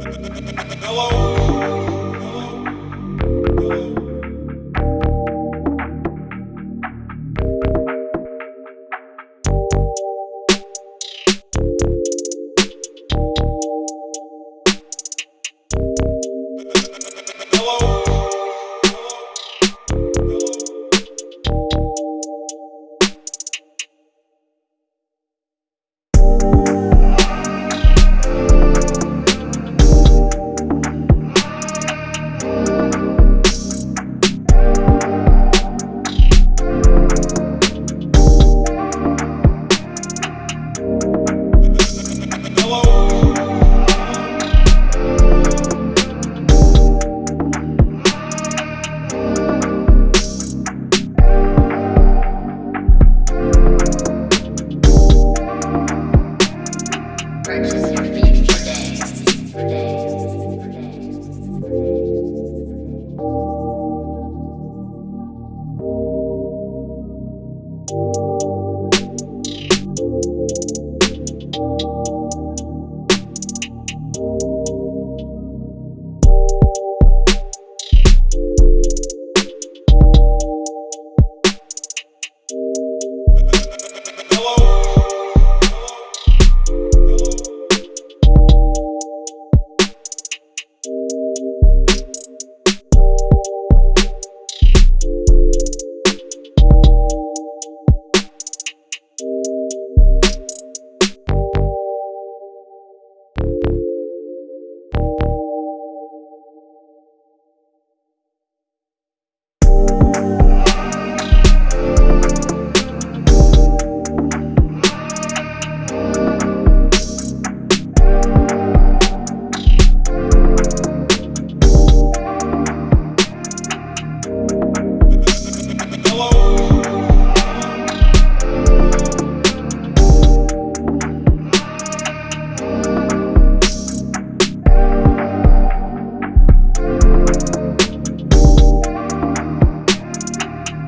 Hello.